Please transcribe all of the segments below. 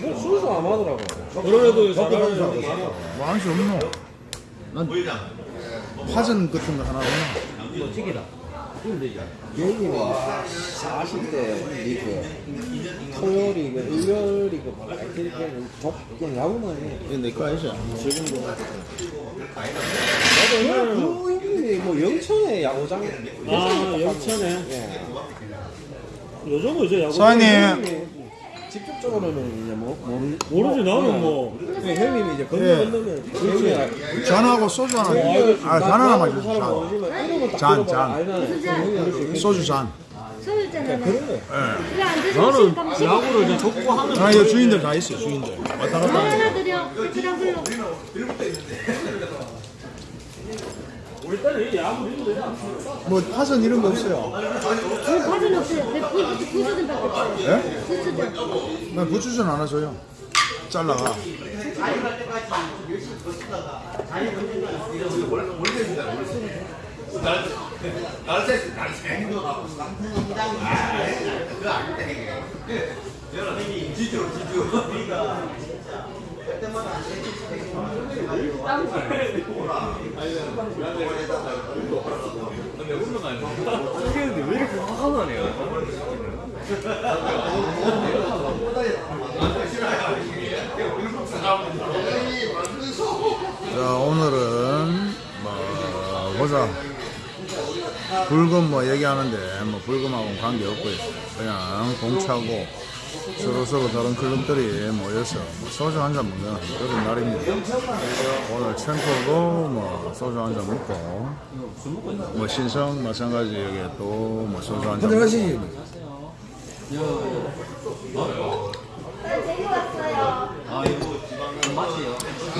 순수 안 하더라고. 먹고 잘하는 많아. 뭐할수 없노? 파전 같은 거 하나 없나? 뭐 찌개다. 형님이 40대 이그 토요일이 그 일요일이 그 이렇게는 족경 야구만 해. 이거 내거 아니지? 지금 도. 나도 옛날에 그 형님이 뭐 영천에 야구장. 아, 영천에. 예. 요즘은 이제 야구. 사장님. 직접적으로는 이제 뭐, 뭐 모르지, 나는 뭐. 그 형님이 이제 건너 예. 건너면 형님이 잔하고 소주 하나. 아, 잔 하나만 주세요. 잔, 잔. 잔. 소주 잔. 그런 거. 그래 안 드시고 나는. 야구를 이제 족구 하면. 아, 이거 주인들 다 있어요, 주인들. 왔다 갔다. 하나 드려. 그냥 불러. 우리 때는 이 야구 이런 거 그냥. 거. 뭐, 파전 이런 거 없어요. 그 과전 없어요. 내 부- 부수든 밖에 없어요. 예? 부수든. 나 부추전 하나 줘요. 잘라가. 자, 오늘은, 뭐, 보자. 불금 뭐 얘기하는데, 뭐, 불금하고는 관계없고요. 그냥 공차고, 서로서로 다른 클럽들이 모여서 뭐 소주 한 잔 먹는 그런 날입니다. 오늘 챔프도 뭐 소주 한 잔 먹고, 뭐 신성 마찬가지 여기 또뭐 소주 한 잔 먹고.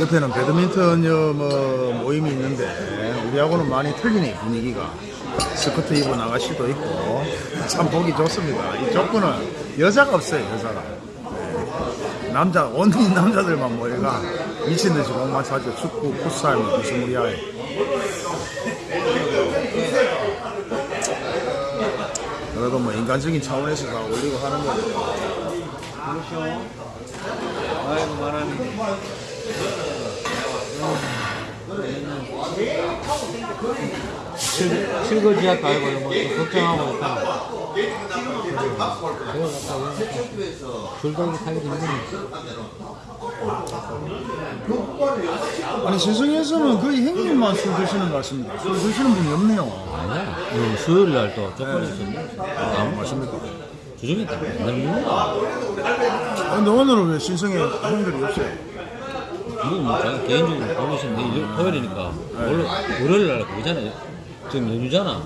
옆에는 배드민턴 여, 뭐 모임이 있는데 우리하고는 많이 틀리네 분위기가 스커트 나갈 수도 있고. 참 보기 좋습니다. 이 조건은 여자가 없어요 여자가. 네. 남자 온리 남자들만 모여가 미친듯이 공만 차죠 축구 풋살 뭐 비스무리하게 그래도 뭐 인간적인 차원에서 다 올리고 하는 거죠 아이고, 바람이. 실 거지약 알고 뭐 걱정하고 있다. 줄다기 타기도 힘드네. 아니 세상에서는 거의 형님만 술 드시는 것 같습니다 술 드시는 분이 없네요 아니야. 그 수요일 날또 쪽팔리 있었는데. 아, 맞습니까? 주중에 다 맨날 먹는다. 근데 오늘은 왜 신성에 형들이 없어요? 이건 뭐 개인적으로 보고 일- 토요일이니까 원래 월요일 날 그거잖아요. 지금 연휴잖아.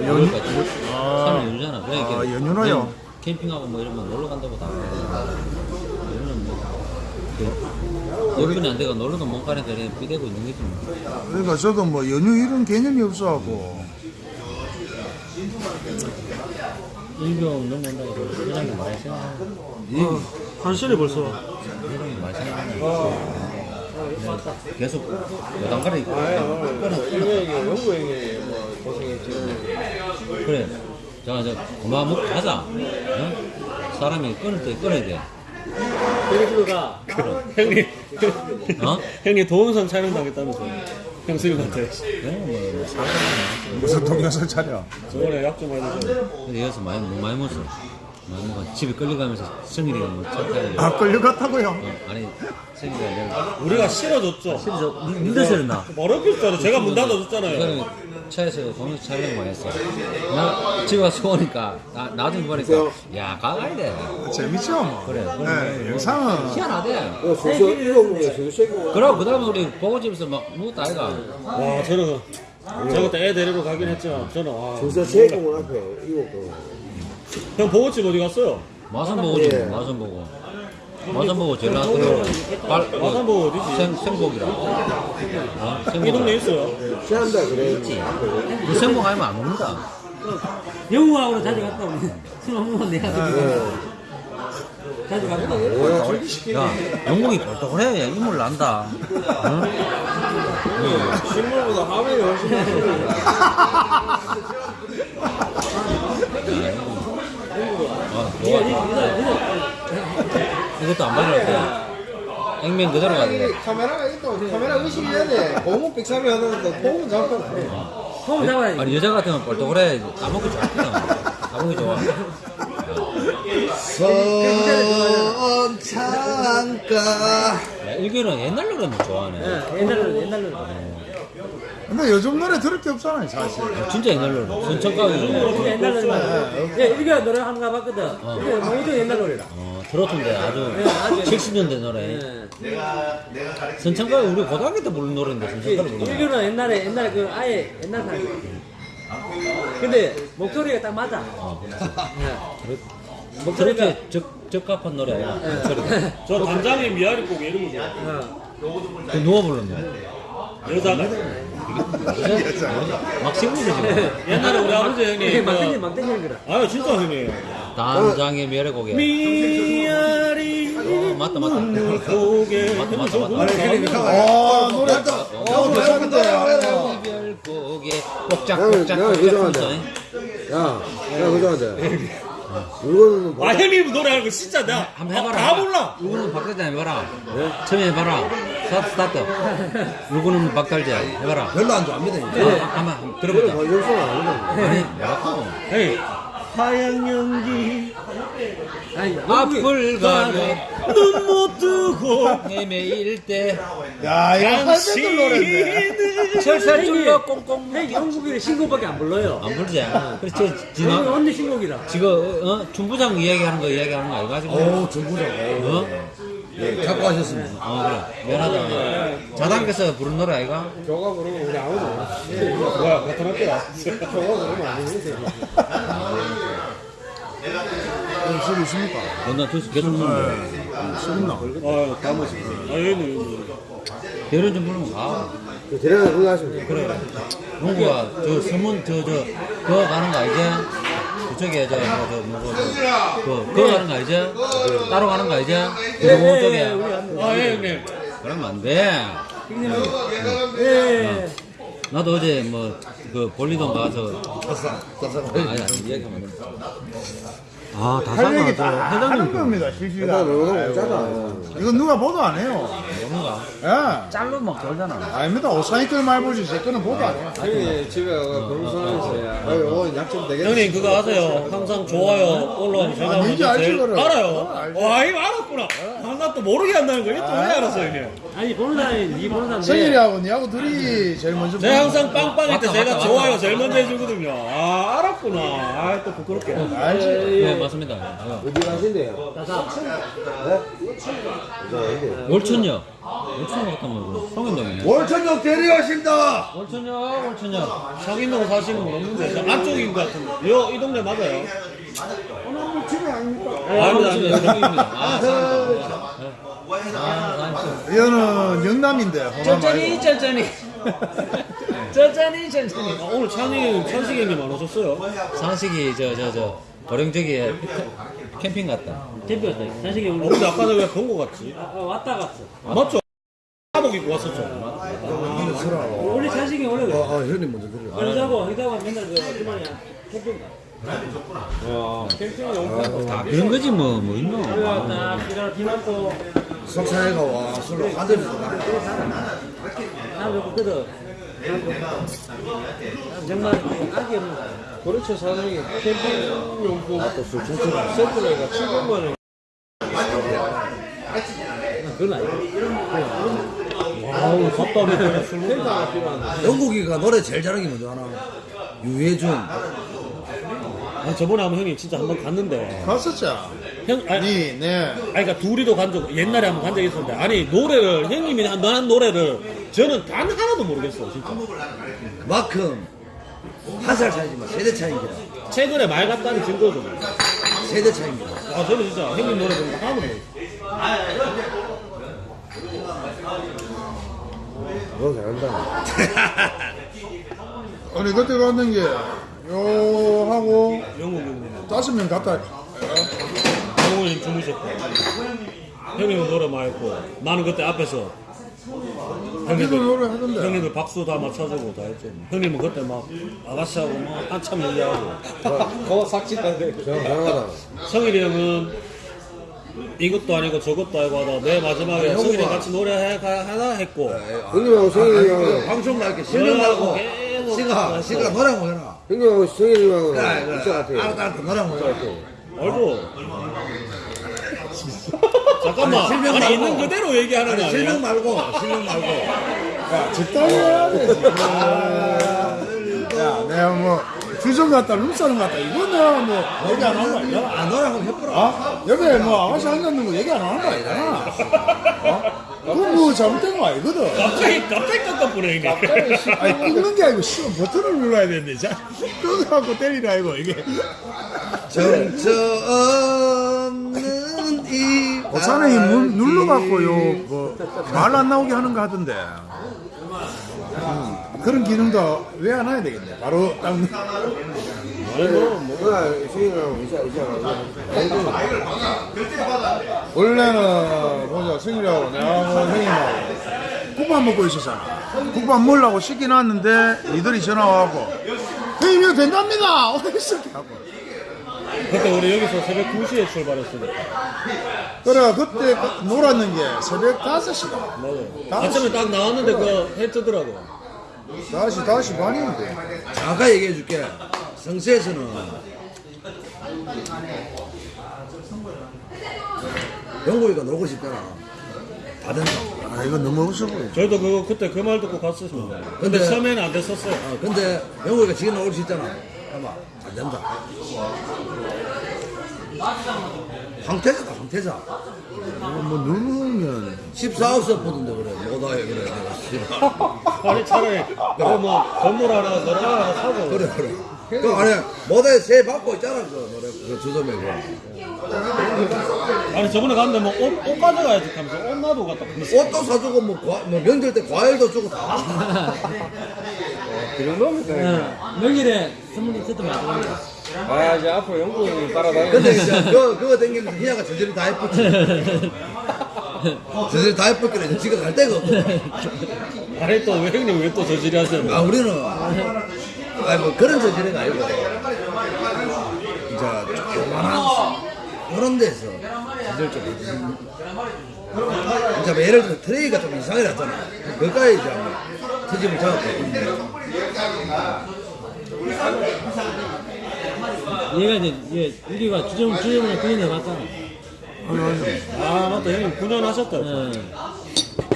연휴까지. 아. 3일 연휴잖아. 그러니까 아, 연휴나요? 그냥 캠핑하고 뭐 이러면 놀러 간다고 다. 연휴는 뭐. 그, 여건이 안 돼가 놀러도 못 가니까 그래 비대고 있는 거지 뭐. 그러니까 저도 뭐 연휴 이런 개념이 없어갖고 일병 넘어온다고 게 많이 생각하고 어, 한시네 벌써 게 많이 생각하고 계속 여당가리 있고 형이 뭐 그래. 자, 자, 그만 먹고 가자. 응? 사람이 끊을 때 끊어야 돼. 그가 형님 어? 형님 도움선 촬영 당했다면서 형 수님한테 그냥 뭐, 뭐 사람이 무슨 동영상 차려 저번에 약좀 많이 줘 근데 여기서 많이, 뭐 많이 먹었어. 먹어. 집에 끌려가면서 성일이가 뭐 착하게. 아 끌려갔다고요? 어, 아니, 성일이가 내가. 우리가 실어줬죠 실저 힘들었어, 나. 어렵겠잖아 제가 문 닫아줬잖아요 이거는 차에서 동영상 촬영 많이 했어. 나 집에 와서 오니까, 나, 나중에 보니까, 야, 가가야 돼. 재밌죠 뭐 그래. 네, 영상은 희한하대. 어, 쉐고. 그럼 그 다음에 우리 보고집에서 막 묵었다 아이가. 와 저는 제가 그때 애 데리러 가긴 했지만 저는 와, 수저 쉐고 앞에 이거 그. 형 보고집 어디 갔어요? 마산 보고지, 예. 마산 보고. 마산 보고 제일 발, 그 마산 보고 어디지? 생, 생복이라. 어? 생복. 이 동네 있어요 시한다 그래. 그 생복 아니면 안 먹는다. 영우하고 자주 갔다 오네 술 먹으면 내가 자주 갔다 오네 야, 영국이 벌떡해. 야, 이물 난다. 응? 신문보다 화면이 훨씬 아, 좋아. 이것도 안때 액면 그대로 가야 돼. 카메라가 있다고 카메라 의식이 해야 돼. 고무 빅사를 하는데 고무 잡고. 폼 잡아야지. 아니 여자 같으면 뻘떡그래 까먹기 좋거든. 까먹기 좋아. 선창가 야, 일교는 옛날 노래는 좋아하네. 예, 옛날로 옛날로. 근데 요즘 노래 들을 게 없잖아요 사실 진짜 옛날 노래. 순천가기 진짜 옛날 노래. 예, 이거 노래 한번 가봤거든. 이게 뭐 이거 옛날 노래라. 어, 들었던데 아주 예, 아주 70년대 노래. 예. 순천가 우리 고등학교 때 부른 노래인데 순천가를 부르는. 일교는 옛날에 옛날에 그 아예 옛날 사람. 근데 목소리가 딱 맞아. 예. 목소리가 그렇게 적, 적합한 노래 아니야? 목소리가. 저 단장의 미아리 곡 이런 거 좋아. 어. 그 누가 불렀노? 여자가. 막 시부르지 지금. 옛날에 우리 아버지 형님. 막대기 그, 막대기 거라. 아유, 진짜 형님. 단장의 멸의 미아리 어, 맞다 맞다. 고개. 맞다 맞다 맞다. 아 노래 또 어, 괜찮은데 이별 고개 복작 나는- 복작 나는 복작 그거 좋아한다. 야, 야, 그저한테 물건은 뭐 아, 형님 노래하는 거 진짜 나 한번 해봐라. 다 몰라. 누구는 박달재 해봐라. 처음에 해봐라. 스타트 스타트. 누구는 박달재 해봐라. 별로 안 좋아합니다. 어, 한번 한번 들어보자. 뭐 영수는 아니다. 아니 뭐라고? 에이. 하얀 연기 앞을 가며 눈못 뜨고 헤매일 때 야 이거 할배들 노래인데 당신은 철살 줄여 꽁꽁 형 영국이를 신곡밖에 안 불러요. 안 부르지. 그렇지 언니, 지나 언니 신곡이라. 지금 어 중부장 이야기하는 거 이야기하는 거 아이가 지금? 오, 정부장. 어? 갖고 하셨습니다. 어 그래 미안하다. 자당께서 부른 노래 아이가? 저가 그러면 우리 아무도 몰라. 뭐야 같은 학교야 저가 그러면 안 되는데. 술 있습니까? 둘수 결혼 좀술 있나? 아유 다 먹었어 아 여기는 여기는. 결혼 좀 부르면 가. 그 대략 그거 하시면 돼요. 그래. 농구가 저 서문 저저 그거 가는 거 알지? 그쪽에 저뭐저 뭐고 그 그거 가는 거 알지? 따로 가는 거 알지? 그 공원 쪽에. 아 예, 형님 그러면 안 돼. 예. 나도 어제 뭐 그 볼리돈 가서 아니 아니 얘기하면 안 돼. 아할 다산아 얘기 저다 하는 겁니다 실시간. 이건 누가 보도 안 해요. 뭔가? 예. 짤로 막 돌잖아. 아닙니다. 오사이클 말 보지 제 거는 보도 안 해요. 형이 집에 가서 변호사에서. 아, 이거 약좀 되겠다. 형님 그거 아세요? 항상 좋아요. 올라오면 아, 제일 그거를. 알아요. 어, 알지. 와 이거 알았구나. 아, 나또 모르게 한다는 거 이거 또왜 알았어 형님? 아니 보는 사람이 니 보는 사람 성일이하고 니하고 둘이 제일 먼저 제가 항상 빵빵할 때 제가 좋아요. 제일 먼저 해주거든요. 아 알았구나. 아 또 부끄럽게. 거. 알지? 네 맞습니다. 어. 어디 가신대요? 나사. 월천역. 월천역 갔다 말고 성현동이네. 월천역 대리하십니다. 월천역 월천역. 상인동 사시는 분 없는데 저 앞쪽인 것 같은데 요, 이 동네 맞아요? 아, 아닙니다. 성현입니다. 아, 성현동. 이거는 영남인데 호남 천천히 말고 천천히. 천천히 천천히. 아, 오늘 찬이 천식 형님 안 오셨어요? 상식이 저 저 저 도령저기에 캠핑 갔다. 대표였다. 산식이 어, 오늘 근데 아까 내가 본거 같지? 아, 왔다 갔어. 맞죠? 사복 입고 왔었죠? 원래 산식이 원래 그래. 아, 형님 먼저 들려. 형자고 형자고 맨날 그 어디만이야 캠핑 가. 캠핑이 엄청 다 그런 거지 뭐 뭐 있노. 딱 이런 석사회가 와, 술로 한잔 나. 정말 악이 없는 거야. 그렇죠, 사장님. 캠핑용품 또술 중처럼 세트가 700만 원. 그건 아니고. 술 먹고 텐트가 필요한데. 영국이가 노래 제일 잘하는 게 뭔지 알아? 유해준 아, 저번에 한번 형님 진짜 한번 갔는데 갔었죠? 형 아니, 니, 네 아니 그러니까 둘이도 간 적 옛날에 한번 간 적이 있었는데 아니 노래를 형님이 한한 노래를 저는 단 하나도 모르겠어 진짜 마큼 한 살 차이지만 세대 차이입니다. 최근에 말 같다는 증거죠 세대 차이입니다. 아 저는 진짜 형님 노래 거 하나도 모르겠어 너 잘한다. 아니 그때 갔는 게 요 하고 영국 형님 다섯 명 갔다 영국님 주무셨고 형님은 노래 많이 했고 나는 그때 앞에서 형님들 노래 하던데 형님들 박수 다 맞춰주고 다 했죠 형님은 그때 막 아가씨하고 뭐 한참 얘기하고. 저, 잘하다. 성일이 형은 이것도 아니고 저것도 아니고 하다 내 마지막에 승일이 같이 노래 하나 했고 형님하고 성일이 형, 방송 날게 실명 말고 계속 시가 시가 노래 한번 해라. 형님하고 성일이하고 그래 있을 것 그래. 같아요. 알았다 알았다 노래 한번 해라. 알고 잠깐만 아니, 실명 아니. 있는 그대로 얘기하는 거 아니, 실명? 말고 실명 말고. 야, 적당히 해야 되지. 야, 내가 뭐, 주전 같다, 룸사는 같다. 이거 내가 뭐, 얘기 안 하는 거 아니야? 아 노래 한번 해보라. 아? 옆에 뭐, 아가씨 앉았는 거 얘기 안 하는 거 아니잖아. 어? 그거 뭐, 잘못된 거 아니거든. 갑자기 갑자기 이게 아니, 끊는 게 아니고, 씨발, 버튼을 눌러야 되는데, 자, 끊어갖고 때리라, 이거, 이게. 정처 없는 이. 어사는 이 물- 눌러갖고, 요, 뭐, 말 안 나오게 하는 거 하던데. 음, 그런 기능도 왜 안 해야 되겠네. 바로 성일이랑 이사, 이사. 원래는 보자 승일이하고 내하고 형님하고 국밥 먹고 있었잖아 국밥 먹으려고 시키 놨는데 이들이 전화 와갖고 형님 이거 된답니다 하고 그때 우리 여기서 새벽 2시에 출발했으니까. 그래 그때 그 놀았는 게 새벽 5시다. 맞아 아침에 딱 나왔는데 그거 해 뜨더라고. 5시 5시 반이었는데. 잠깐 얘기해 줄게. 성수에서는. 영국이가 놀고 싶잖아. 다 된다. 아 이거 너무 없어 보여 저희도 그거 그때 그 말 듣고 갔었습니다 근데 근데- 처음에는 안 됐었어요. 어, 근데 영국이가 지금 놀고 싶잖아. 아마 안 된다. 황태자다 황태자. 뭐 누르면 14호스 보던데 그래. 못와요 그래. 내가. 아니 차라리 그거 뭐 건물 하나 노래 하나 사고 그래 그래. 그 안에 모델 세 받고 있잖아 그 노래 그 주점에 그. 아니 저번에 갔는데 뭐옷 옷 가져가야지 하면서 옷 갔다 그랬어. 옷도 사주고 뭐, 과, 뭐 명절 때 과일도 주고 다. 그 정도면 되니까. 명일에 선물이 세트 많이 아, 이제 앞으로 영국이 따라다니는 근데 이제 그 그거 댕기면서 희야가 저절로 다 예쁘지. 저절로 다 예쁘길래 이제 지가 갈 데가 없고. 아니 또왜 형님 왜 또 저질이 하세요? 아 우리는 아니 뭐 그런 저지는 아니고 이제 조그만한 그런 데서 저절 좀 이제 뭐 예를 들어 트레이가 좀 이상하게 났잖아 그까지 이제 한번 트집을 잡았고 얘가 이제 얘 우리가 주정 주정을 그년에 봤잖아. 아 맞다 형님 9년 하셨다. 응.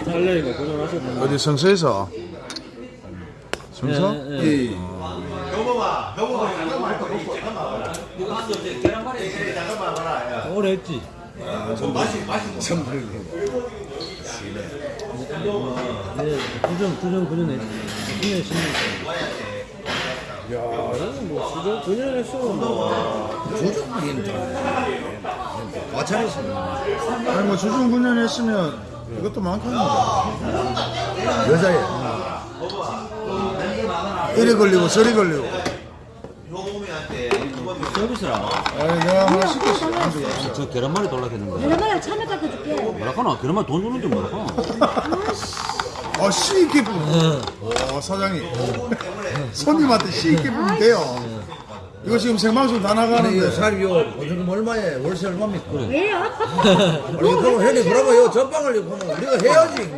살려니까 9년 하셨다. 어디 성서에서 성서? 예, 예. 오래 했지. 예, 주정 주정 그년 했지. 10년 10년. 야, 형님 뭐, 수정 9년 했으면 뭐. 조정님 과찬했습니다 아니 뭐 주중 9년 했으면 이것도 많겠는데 여자애 이리 걸리고 저리 걸리고 서비스라. 아니 내가 하나 시켰어. 저 계란말이 돌락했는데. 내가 참외 깎아줄게. 뭐라카나 계란말이 돈 주는지 뭐라카나. 아, 씨 있게 부으면. 어, 사장님. 손님한테 씨 있게 부으면 돼요. 이거 지금 생방송 다 나가는데. 사람이 요 보증금 얼마에 월세 얼마입니까? 왜요? 아니 그럼 형님 그러면 요 전방을 이거 보면 우리가 해야지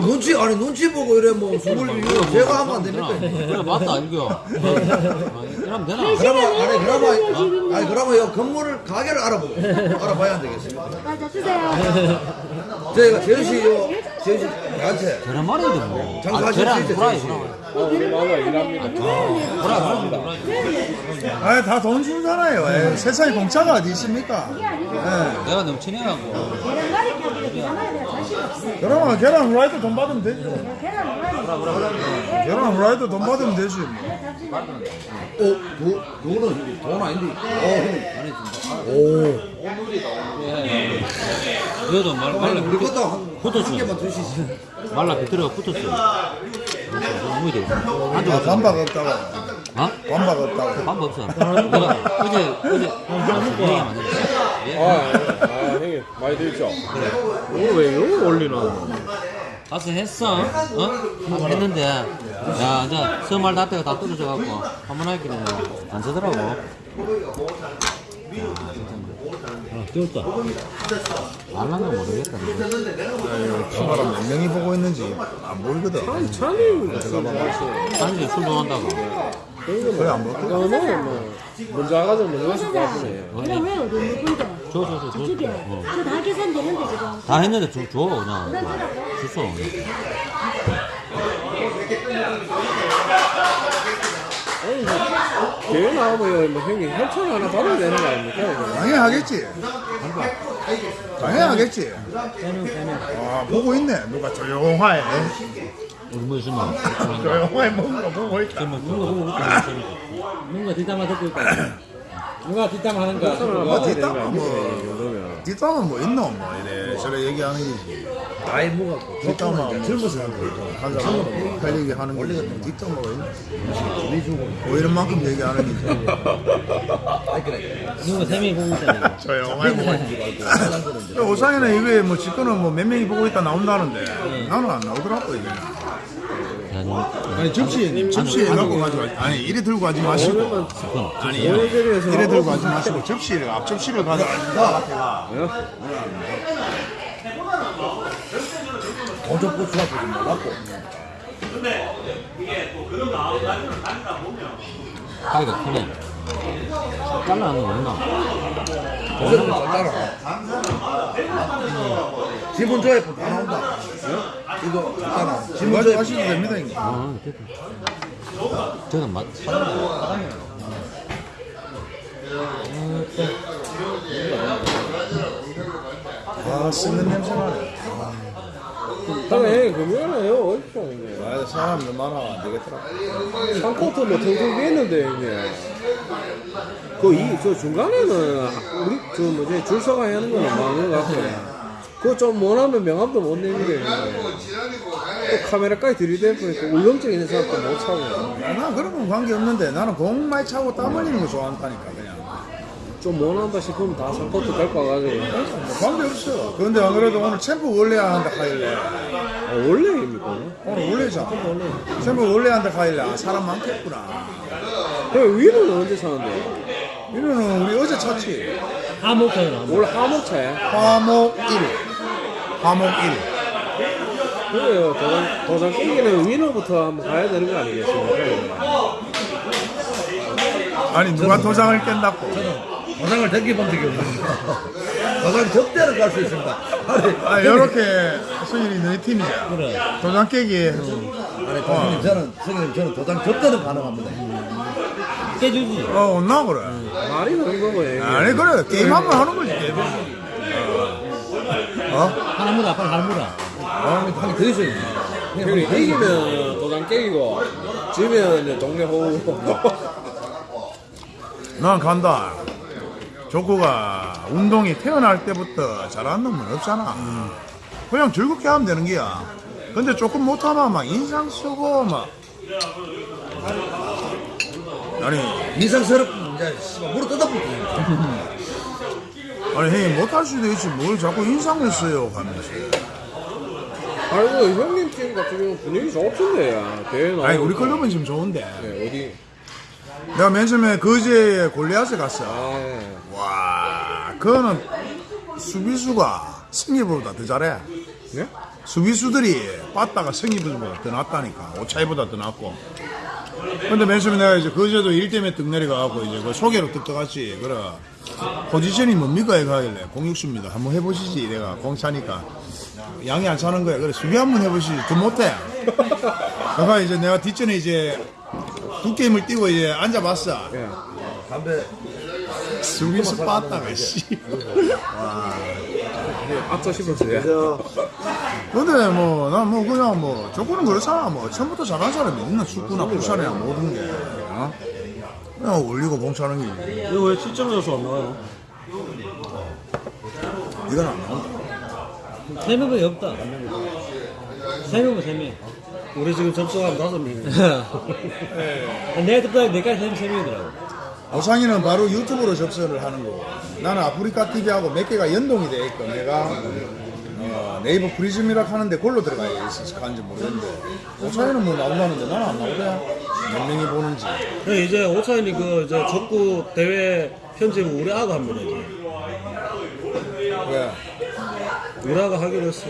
눈치 아니 눈치 보고 이래 뭐 술을 이거 제가 하면 안 됩니까? 그래 맞다 알겨. 이러면 되나? 그러면 아니 그러면 아니 그러면 요 건물을 가게를 알아보고 알아봐야 안 되겠습니까? 맞아 주세요. 저희가 제시 요 제시 나한테 계란말이도 뭐. 장사하실 아, 수 있죠, 제시. 후라이. 아, 일합니다. 아니, 다돈 주잖아요. 에이, 세상에 공짜가 어디 있습니까? 내가 너무. 계란말이 계란말이 그러면 계란 후라이도 돈 받으면 되죠. 계란 후라이. 계란 후라이도 돈 받으면 되지. 뭐. 어, 그, 그거는 돈 아닌데. 어, 오. 그래도 말, 말라 우리 것도 한. 한 개만 주시지. 말라 비틀어가 붙었어. 너무 돼. 아, 반박 없다고. 어? 반박 없다고. 방법 없어. 내가 어제 어제 얘기 안 했어. 아, 아, 형님, 많이 들죠? 그래. 오늘 왜 이거 올리나? 가서 했어. 어? 했는데 야 이제 서말 닷대가 다 떨어져 갖고 한번 하기는 안 쓰더라고. 귀엽다. 말랑가 모르겠다. 카메라 몇 명이 보고 있는지 안 보이거든. 찬이 사람들이 술 좋아한다고. 그래 안 보여? 그거는 뭐 먼저 와가지고 먼저 왔을 것 같네 그래 왜 어디 누군데? 줘, 줘, 줘, 줘. 저쪽에. 어. 저다 계산 되는데 지금. 다 했는데 줘, 줘, 그냥. 줬어. 뭐 대회 나오면 뭐 형님 협찬 하나 받아야 되는 거 아닙니까? 당연하겠지. 당연하겠지. 아 보고 있네. 누가 조용하게 우리 뭐 있으면. 조용하게 먹는 거 보고 있다. 뭔가 뒷담화 듣고 있다. 누가 뒷담화 하는가? 뭐 뒷담화 뭐 뒷담화 뭐 있노 뭐 이래 저래 얘기하는 게지. 나이 먹었고 뒷담화 뭐 젊은 사람들 하자 할 얘기 하는 게 뒷담화가 있나? 뭐 이런 만큼 얘기하는 게지. 누가 세 명이 보고 있다. 조용하게 보고 있다. 오상이는 이게 뭐 직권은 뭐 몇 명이 보고 있다 나온다는데 나는 안 나오더라고 이게. 아니 접시 접시에 갖고 가지 마. 아니 이래 들고 가지 마시고. 아니 이래 들고 가지 마시고 접시를 앞 접시를 가져가. 도적고 수학도 좀 몰랐고 가위가 크네. 잘라는 거 없나? 도적은 잘잖아 지문 조회법 다 나온다 이거 있잖아 지문 가지 조회법 마시도 됩니다 이거. 아, 됐다. 저는 맛. 아 씹는 냄새 나네. 당연히 금요일에 요 어딨어 형님 아 사람들 많아 안 되겠더라. 3코트 뭐 텅텅 비었는데 형님 그이저 중간에는 우리 저 뭐지 줄 서가 하는 거는 많은 것 같고 그거 좀 원하면 명함도 못 내는 게 또 카메라까지 들이대보니까 울렁증 있는 사람도 못 차고. 나 그런 건 관계 없는데 나는 공 많이 차고 땀 흘리는 거 좋아한다니까. 좀 원한다 싶으면 다 3코트 데리고 와가지고 뭐 관계 없어. 그런데 안 그래도 오늘 챔프 원래야 한다 하길래 아, 원래입니까? 오늘 원래잖아. 챔프 원래 한다 하길래 아, 사람 많겠구나. 형 위로는 언제 사는데? 이거는 우리 어제 찼지. 하모카이나. 원래 하목차야? 화목 1일. 화목 1일. 그래요 도장, 도장 깨기는 위너부터 한번 가야 되는 거 아니겠습니까? 아니 누가 도장을 깬다고. 도장을 댕겨본 적이 없는데 도장 접대를 갈수 있습니다 아니 아 이렇게 승일이 너희 팀이잖아. 그래. 도장 깨기. 아니 교수님 저는 선생님 저는 도장 접대는 가능합니다 깨주지. 어 온나 그래. 말이 그런 거고 아니 그래 게임 한 번 하는 거지 게임. 어? 물어, 빨리 물어. 아 한개 더 형님 이기면 도장 깨기고 지면 이제 동네 호우 난 간다. 조코가 운동이 태어날 때부터 잘하는 놈은 없잖아. 그냥 즐겁게 하면 되는 거야. 근데 조금 못하면 막 인상 쓰고 막. 아니, 인상스럽고 이제 무릎 뜯어붙고 아니 형님 못할 수도 있지 뭘 자꾸 인상을 써요 하면서. 아이고 형님 팀 같은 경우 분위기 좋던데 야 대회 아니 우리 클럽은 지금 좋은데. 네, 어디 내가 맨 처음에 거제에 골리앗에 갔어. 아 예. 와, 그거는 수비수가 승리보다 더 잘해. 네? 수비수들이 빠따가 승리보다 더 낫다니까. 오차이보다 더 낫고. 근데 맨 처음에 내가 이제 거제도 일 때문에 떡 내려가고 이제 그 소개로 떡 떠갔지. 그래. 포지션이 뭡니까? 이거 하길래. 공육수입니다. 한번 해보시지. 내가 공 차니까. 양이 안 차는 거야. 그래. 수비 한번 해보시지. 더 못해. 그러니까 이제 내가 뒷전에 이제 두 게임을 뛰고 이제 앉아봤어. 예. 담배 수비수 빠따가 씨. 앞서 싶었어요 근데 뭐 난 뭐 그냥 뭐 조건은 그렇잖아 뭐 처음부터 잘하는 사람이 있나 축구나 부산이나 모든 게 어? 그냥 올리고 봉차는 게 이거 왜 7점에서 안 나와요? 이건 안 나온다 세 명밖에 없다. 세 명은 세 명. 우리 지금 접수하면 다섯 명이에요. 내가 듣다 내까지 세 명, 명이더라고. 오상이는 바로 유튜브로 접수를 하는 거고 나는 아프리카 TV하고 몇 개가 연동이 돼 있고 내가 어, 네이버 프리즘이라 하는데 그걸로 들어가 있어서 가는지 모르겠는데 오상이는 뭐 나온다는데 나는 안 나오대 몇 명이 보는지 네, 이제 오차인이 그 이제 족구 대회 편집을 우리 아가 합니다 이제. 왜? 우리아가 하기로 했어.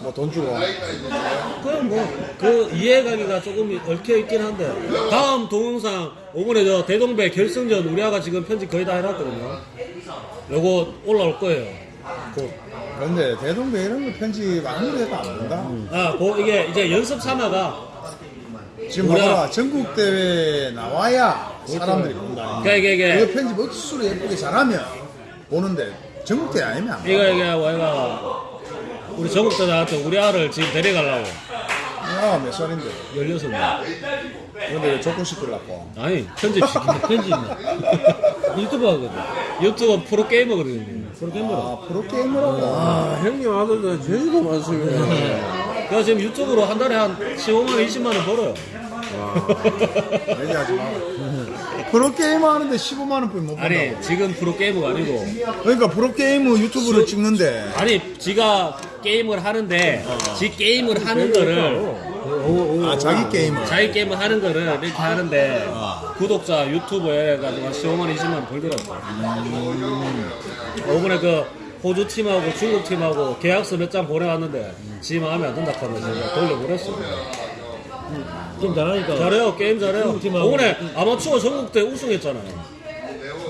뭐 돈 주고. 그냥 뭐그 이해가기가 조금 얽혀 있긴 한데 다음 동영상 이번에 저 대동배 결승전 우리 아가 지금 편집 거의 다 해놨거든요. 요거 올라올 거예요. 곧. 근데 대동배 이런 거 편집 아무리 해도 안 된다. 아, 그 이게 이제 연습 삼아가 지금 우리가- 봐봐 전국 대회 나와야 사람들이 본다. 그러니까 이게 이게 그 편집 억수로 예쁘게 잘하면 보는데 전국 대회 아니면. 이거 이게 뭐가 우리 전국대 나왔던 우리 아를 지금 데려가려고 야, 몇 살인데? 16명. 근데 왜 조건 시키려고? 아니 편집시키네. 편집 유튜브 하거든. 유튜브 프로 게이머거든요. 아, 프로게이머라고. 아, 형님 아들들 제주도 많습니다. 그래서 지금 유튜브로 한 달에 한 15만 원, 20만 원 벌어요. 얘기하지 마. 프로게이머 하는데 15만원 뿐이 못 번다고. 아니 지금 프로 게이머가 아니고 그러니까 프로게이머 유튜브를 찍는데 아니 지가 게임을 하는데 지 게임을 하는 거를 아, 자기 게임을. 자기 게임을 하는 거를 이렇게 하는데 구독자 유튜브에 가지고 한 15만 원, 20만 원 벌더라고. 이번에 그 호주 팀하고 중국 팀하고 계약서 몇 장 보내왔는데 지 마음에 안 든다 하면서 돌려보냈어. 좀 잘하니까. 잘해요 게임 잘해요. 팀하고. 이번에 아마추어 전국대 우승했잖아요.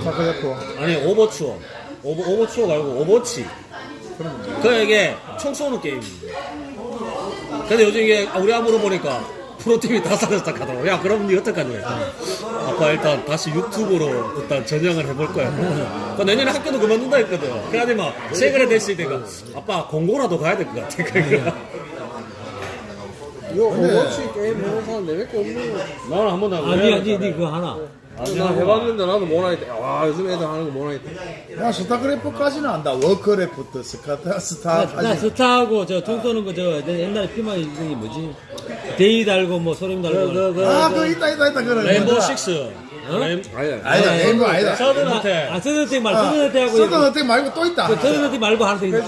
타코야코. 아니 오버추어 오버, 오버추어가 아니고 오버워치 그 이게 총 쏘는 게임이에요 근데 요즘 이게 우리 아무로 보니까 프로팀이 다 사졌다 하더라고 야 그럼 니 어떡하냐 아빠 일단 다시 유튜브로 일단 전향을 해볼 거야 그 내년에 학교도 그만둔다 했거든 그래야 막 세그레 됐을 때가 아빠 공고라도 가야 될 것 같아 그러니까 이거 오버워치 게임 해본 사람 내밖에 없는 거. 나는 한 번도 안 아, 니, 그래 니, 니 그거 하나. 나 해봤는데 나도 못하겠다. 와, 요즘 애들 하는 거 못하겠다. 야, 스타크래프트까지는 안다. 워크래프트, 스카타, 나, 스타까지. 나 스타하고 저총 쏘는 거저 옛날에 피마 이름이 뭐지? 대위 달고 뭐 소령 달고. 그, 그, 아, 그, 있다, 있다, 있다. 그래. 레인보우? 식스 아니다. 아니다, 레인보우 아니다. 서든한테 아, 서든 어택 말고 서든 어택하고. 서든 어택 말고 또 있다. 서든 어택 말고 하나 더 있어.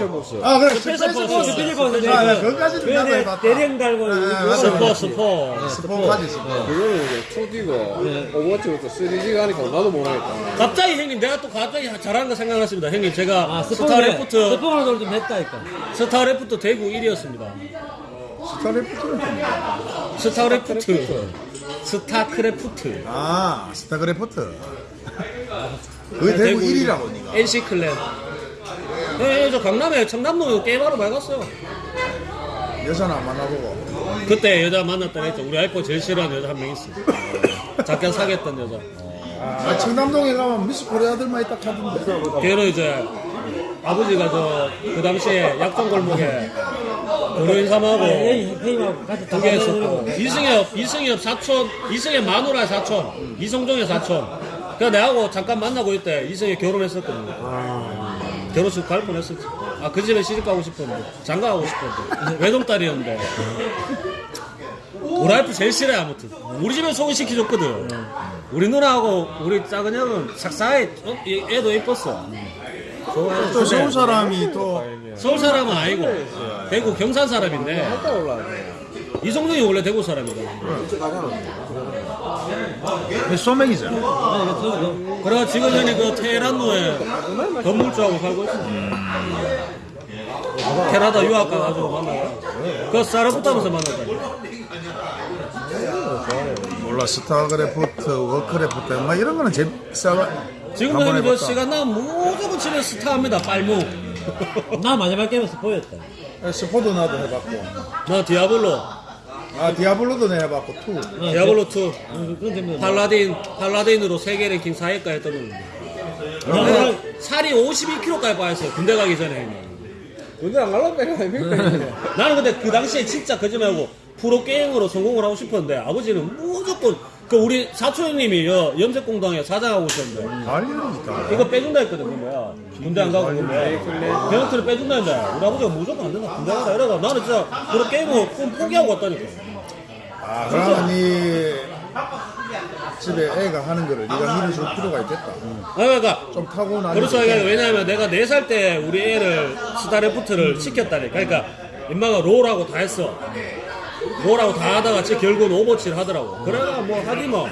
아, 그래. 스페셜 스페셜 포스. 포스. 스페셜 포스. 아, 나 그거까지는 나도 해봤다. 대령 달고. 아, 맞아, 스포. 스포 스포까지, 스포. 그거는 이제 2D고 오버워치부터 3D 가니까 나도 못하겠다. 갑자기 형님 내가 또 갑자기 잘하는 거 생각났습니다 형님 제가 아, 스타크래프트 스포를 좀 했다니까. 스타크래프트 대구 1위였습니다 스타크래프트는 좀. 스타크래프트 스타크래프트 아, 스타크래프트. 그게 대구 1위라고, 니가. NC clan 예, 저 강남에 청담동에 게임하러 여자는 안 만나보고. 그때 여자 만났다 했죠 우리 아이폰 제일 싫어하는 여자 한 명 있어 잠깐 사귀었던 여자 아, 청담동에 가면 미스 코리아들만 있다 하던데. 걔는 이제 아버지가 저 그 당시에 약촌골목에 도로인 삼하고 에이, 회의하고 같이 두개 했었고. 이승엽 이승엽 사촌 이승엽 마누라 사촌 이성종의 사촌. 그래서 내하고 잠깐 만나고 있대. 이승엽 결혼했었거든요. 결혼식 갈 뻔했었지. 아 그 집에 시집 가고 싶었는데 장가 가고 싶었는데. 외동딸이었는데. 우리 와이프 제일 싫어해 아무튼. 우리 집에 소개시켜줬거든. 우리 누나하고 우리 작은 형은 삭사해 어? 얘- 얘도 이뻤어 또 서울 사람이 또 서울 사람은 아니고 대구 경산 사람인데 이성종이 원래 대구 사람이거든 소맥이잖아. 그래 지금 현이 그 테헤란로에 건물주하고 살고 있어. 캐나다 유학 가가지고 만나요. 그 사르부타면서 만났다니. 몰라, 스타크래프트, 워크래프트, 막 이런 거는 제, 싸가. 지금 한번 그 해봤다. 시간 나면 무조건 집에 스타합니다. 빨무. 나 마지막 게임은 스포였다. 스포도 나도 해봤고. 나 디아블로, 아, 디아블로도 내 해봤고, two. 디아블로 2, 그건 좀 paladin, paladin으로 세계 랭킹 4위까지 했던 거. 내가 살이 52kg까지 빠졌어요. 군대 가기 전에. 근데 안 갈라 빼가 아닙니까? 나는 근데 그 당시에 진짜 거짓말하고 프로 게임으로 성공을 하고 싶었는데 아버지는 무조건 그 우리 사촌 형님이 여 염색공당에 사장하고 있었는데. 관리니까. 이거 빼준다 했거든 그 뭐야. 군대 안 가고 그 뭐야. 베너트를 빼준다 했는데 우리 아버지가 무조건 안 된다. 군대 가라 이러다. 나는 진짜 프로 게임을 꿈 포기하고 왔다니까. 아, 그러면 니 집에 애가 하는 거를 네가 밀어줄 필요가 있겠다. 아 그러니까 좀 타고나는. 그렇죠. 그러니까 왜냐하면 내가 4살 때 우리 애를 스타레프트를 시켰다니까. 그러니까 인마가 롤하고 다 했어 롤하고 다 하다가 지 결국은 오버치를 하더라고. 그래가 뭐 하디 뭐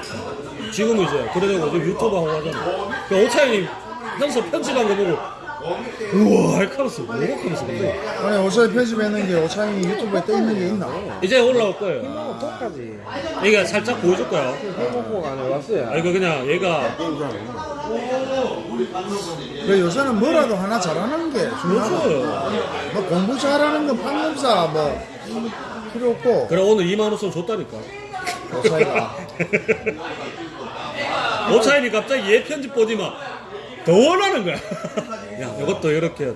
지금 이제 지금 유튜브 하고 하잖아. 그 오차이님 현서 편집한 거 보고 우와 알카로스 뭐가 카로스 근데? 아니 오차이 편집했는 게 오차이 유튜브에 떠 있는 게 있나? 이제 올라올 거예요. 똑같이 얘가 살짝 보여줄 거야 해먹고가 안 해왔어요. 아 이거 그냥 얘가 그 요새는 뭐라도 하나 잘하는 게 중요하고 좋아요 뭐 공부 잘하는 건 판검사 뭐 필요 없고 그래 오늘 2만 원선 줬다니까 오차이가 오차이니 갑자기 얘 편집 보지마 더 원하는 거야 야 이것도 이렇게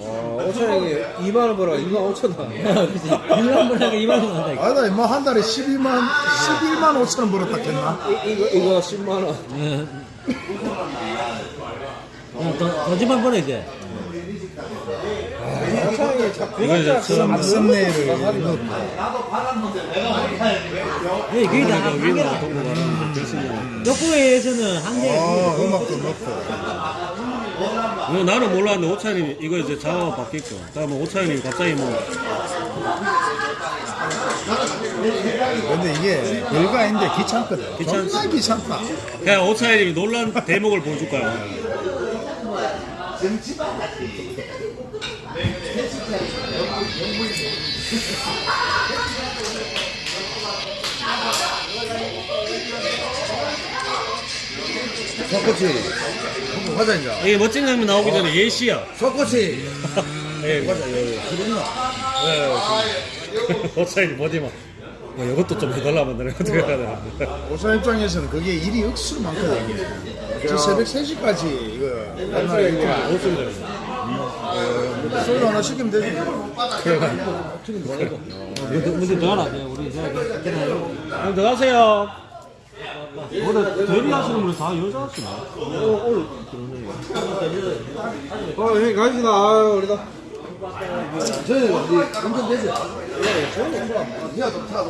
아, 오천원이 2만원 벌어 2만 5천원 그치. 1만 번 하게 2만 원 한다. 아니다 임마 한 달에 12만 11만 5천 원 벌었다 했나? 이거 이거 10만원 야, 더, 더지만 보내, 이제. 오천원이 자꾸 이거. 이제 썸- 썸네일을 예, 그게 다. 한계라. 덕후에서는 한계. 아 음악도 넣고 뭐 나는 몰랐는데 오차이님 이거 이제 자막 바뀌고. 그다음에 오차이님 갑자기 뭐. 근데 이게 별거 아닌데 귀찮거든. 귀찮지. 정말 귀찮다. 그냥 오차이님이 놀란 대목을 보여줄 거야 가자, 이제. 이게 멋진 장면 나오기 전에 예시야. 석꼬치. 예, 가자, 여기. 그랬나? 오차이님 뭐지 마뭐 이것도 좀 해달라면 내가 어떻게 해야 되나. 오차 입장에서는 그게 일이 억수로 많거든 저 새벽 3시까지 이거 옛날에 이거 소주 하나 시키면 되지. 근데, 근데 더 하나, 돼. 우리 이제, 형 들어가세요. 뭐래, 대리하시는 분이 다 여자 하시나? 어 형님 가시다. 아유 우리다 저는 우리 운전 되지? 니가 좀타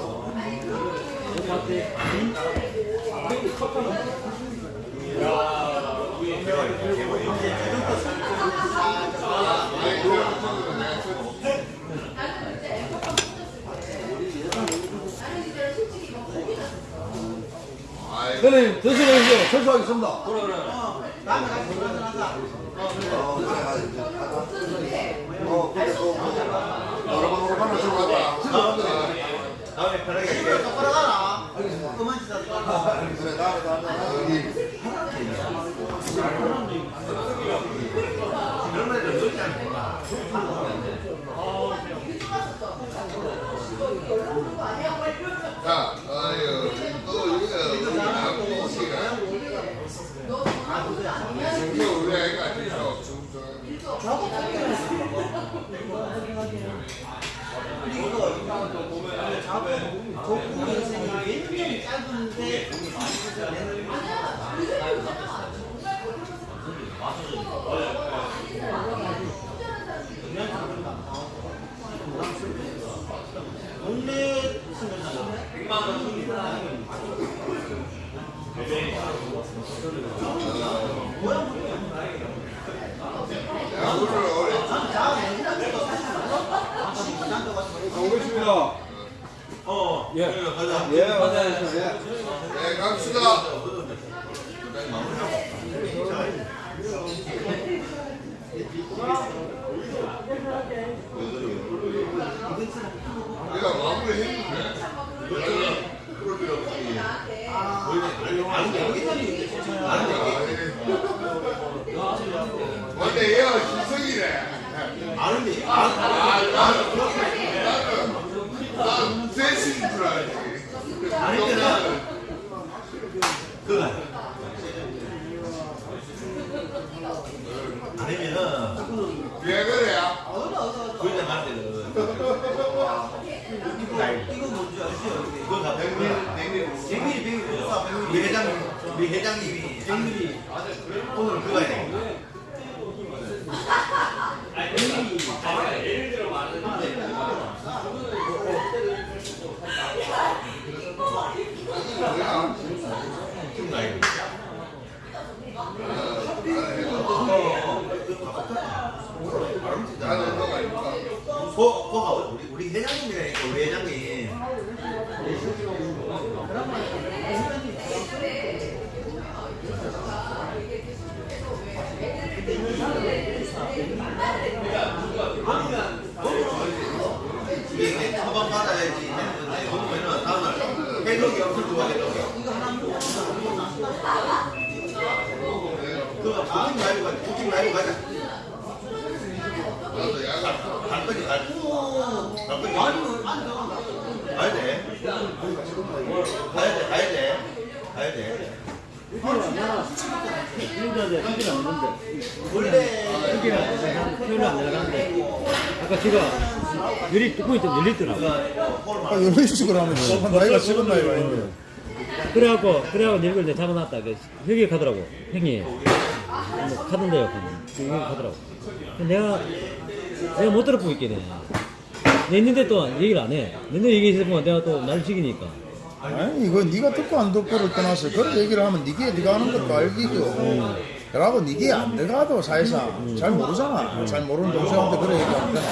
도. 형님, 드시면서 철수하겠습니다. 원래 100만 원 우리 우리 회장님이 오늘 그거 해야 돼. 거, 거가 우리, 우리 회장님이라니까, 우리 회장님. 그 말고 가자. 부팅 말고 가자. 갈 돼. 가야 돼. 가야 돼. 표현이 안 내려가는데 아까 제가 열이 뚜껑이 좀 열리더라고 아, 이런 식으로 하면 나이가 지금 나이가 있는데. 그래갖고 그래갖고 이걸 내가 잡아놨다 그 여기 가더라고 형이 뭐 가던데요 여기 가더라고 내가 내가 못 들어보고 있겠네 냈는데 또 얘기를 안해 냈는데 얘기했으면 내가 또날 죽이니까 아니 이거 네가 듣고 안 듣고를 떠나서 그런 얘기를 하면 네게 네가 하는 것도 알기죠. 그러고 네게 안 들어가도 사실상 잘 모르잖아. 잘 모르는 동생한테 그래 얘기하면 되나.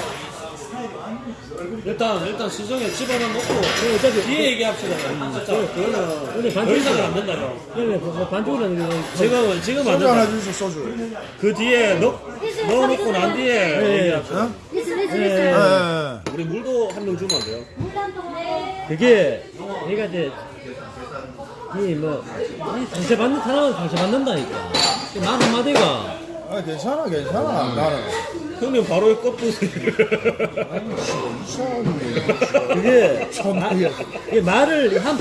일단 일단 수정에 집어넣어 놓고 어차피 뒤에 얘기합시다. 진짜 그거는 근데 더 반쪽으로 이상은 안 된다 이거. 그러면 뭐 하는 게 지금은 지금 안 소주 하나 된다. 소주. 그 뒤에 넣 넣어 놓고 난 뒤에 얘기합시다. 어? 리스 예. 예, 예. 우리 물도 한 명 주면 안 돼요? 그게 내가 이제 이뭐 상처 받는 사람은 상처 받는다니까 말 한마디가 아 괜찮아 괜찮아. 나는. 형님 바로 껍부스. 그게 참 마- 이게 이게 말을 한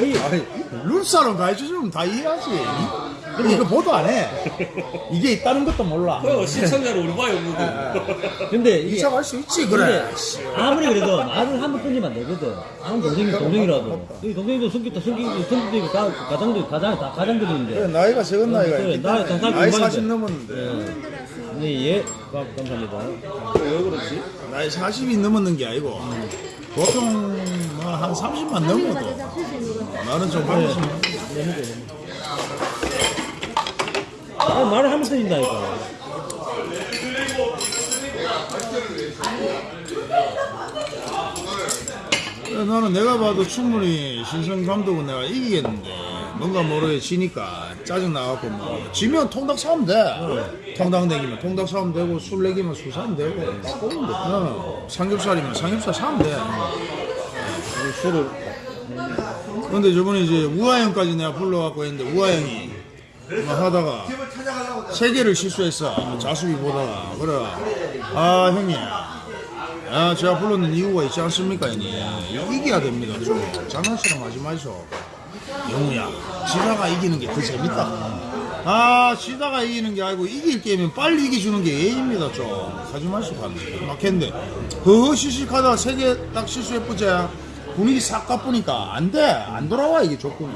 아니 룰사론 가르쳐주면 다 이해하지. 근데 이거 보도 안 해. 이게 있다는 것도 몰라. 그 시청자를 우리 봐요 누구. 근데 이게 이차 갈수 있지 그래. 아무리 그래도 말을 한 번 끊이면 안 되거든. 아무 동생이 동생이라도. 이 동생도 숨겼다 숨기고 숨기고 있고 다 가장도 가장 다 그래 가장들인데. 나이가 적은 나이가 그래, 있기 나이 때문에 다 나이 살고 40 있는데. 넘었는데 네, 예, 감- 감사합니다. 왜 그렇지? 나이 40이 넘었는 게 아니고 보통 뭐한 30만 넘어도 나는 좀 받으시 아, 말을 한번 끊인다니까. 나는 내가 봐도 충분히 신성 감독은 내가 이기겠는데 뭔가 모르게 지니까 짜증 나갖고 뭐 지면 통닭 사면 돼. 통닭 내기면 통닭 사면 되고 술 내기면 술 사면 되고. 어, 삼겹살이면 삼겹살 사면 돼. 술을. 근데 저번에 이제 우아형까지 내가 불러갖고 했는데 우아형이 막 하다가 세 개를 실수했어. 자수비 보다가. 그래. 아 형님. 아 제가 불렀는 이유가 있지 않습니까 형님? 이겨야 됩니다. 좀 장난처럼 하지 마시오. 영우야 지다가 이기는 게 더 재밌다. 아 지다가 이기는 게 아니고 이길 게임은 빨리 이겨주는 게 예입니다 좀. 하지 하면 막 했는데 허허 시식하다가 세개 딱 실수해보지 분위기 싹 가쁘니까 안 돼 안 돌아와 이게 조건이.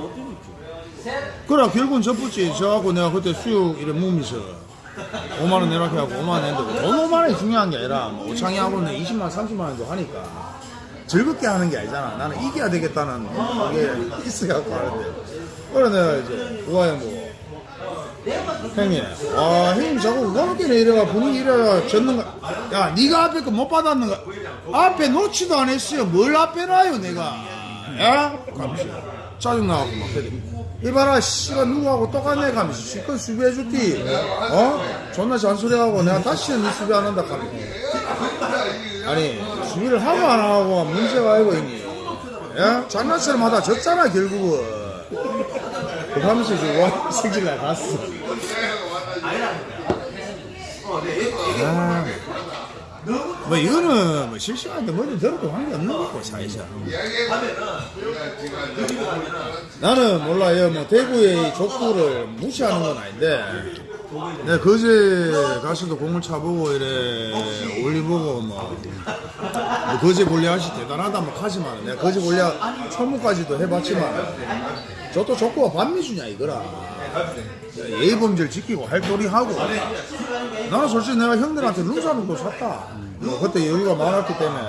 그래 결국은 접붙지. 저하고 내가 그때 수육 이래 몸이서. 5만원 내라게 하고 5만원 냈는데 돈 5만원이 중요한 게 아니라 뭐 오창이하고는 20만원 30만원도 하니까 즐겁게 하는 게 아니잖아. 나는 이겨야 되겠다는 그게 있어갖고 하는데. 그래 내가 이제 우아형 보고 형님. 와 형님 자꾸 그렇게 이래가 분위기 이래가 졌는 거야 네가 앞에 거 못 받았는 거. 앞에 놓지도 안 했어요. 뭘 앞에 놔요 내가? 야? 가면서 짜증나갖고 막 이봐라 씨가 누구하고 똑같네 가면서 실컷 수비해줬디 어? 존나 잔소리하고 내가 다시는 네 수비 안 한다 가면서 아니 수비를 하고 안 하고 문제가 아니고 형님. 야? 장난처럼 하다 졌잖아 결국은 그러면서 이제 와 승질날 갔어. 아, 뭐 이거는 뭐 실시간인데 뭐든 들어도 관계없는 거고 사실상. 나는 몰라요. 뭐 대구의 족구를 무시하는 건 아닌데. 내가 거제 가서도 공을 차보고 이래 올리보고 뭐, 뭐 거제 골리앗이 대단하다 뭐 하지만 내가 거제 골리앗 초무까지도 해봤지만 저도 족구가 반미주냐 이거라. 예의범죄를 지키고 할도리 하고. 나는 솔직히 내가 형들한테 룸사는도 샀다. 뭐 그때 여유가 많았기 때문에.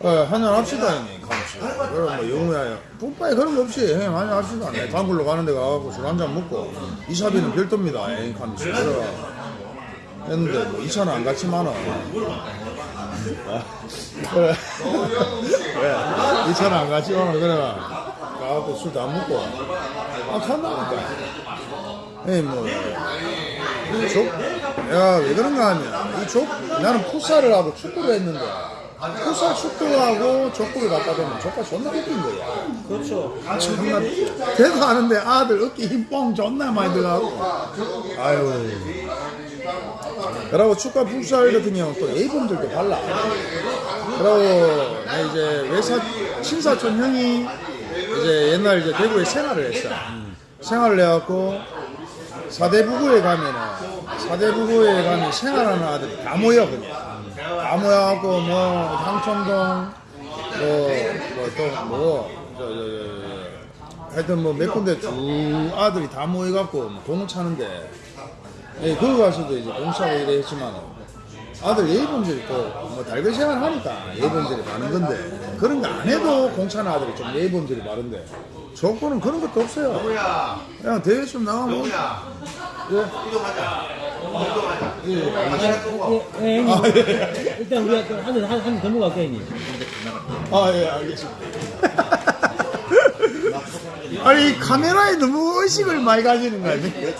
어, 한잔 합시다 형님. 가면서 그럼 뭐 영우야 뿜빠에 그런 거 없이 형님 한잔 합시다. 내 단골로 가는 데 가갖고 술 한잔 먹고. 이사비는 별도입니다 형님 하면서 그래 했는데 뭐 이차는 안 같지만은. 아, 그래. 그래. 이차는 안 같지만은 그래 가갖고 술도 안 먹고 아 간다니까 예, 뭐, 족, 내가 왜 그런가 하면, 이 족, 나는 풋살을 하고 축구를 했는데, 풋살 축구하고 족구를 갖다 대면 족구가 존나 웃긴 거야. 그렇죠. 존나 대도 하는데 아들 어깨 힘뻥 존나 많이 들어가고. 아유. 그리고 축구 풋살 같은 경우는 또 A분들도 달라. 그리고 나 이제 외사 친사촌 형이 이제 옛날 이제 대구에 생활을 했어. 생활을 해갖고 사대부구에 가면은 사대부구에 가면 생활하는 아들이 다 모여 그냥. 다 모여갖고 뭐 향촌동 뭐뭐또뭐 하여튼 뭐 몇 군데 쭉 아들이 다 모여갖고 뭐 공을 차는데 예, 거기 가서도 이제 공차고 이래 했지만 아들 예의범들이 또뭐 달걀 생활 하니까 예의범들이 많은 건데 그런 거 안 해도 공차는 아들이 좀 예의범들이 많은데 조건은 그런 것도 없어요. 동우야, 그냥 대회 좀 나가면 동우야, 예. 이동하자. 이동하자. 예, 고 예, 예, 형님. 아, 예. 일단 우리가 한한한더 먹을게요, 형님. 아, 예, 알겠습니다. 아니, 이 카메라에 너무 의식을 많이 가지는 거 아니에요?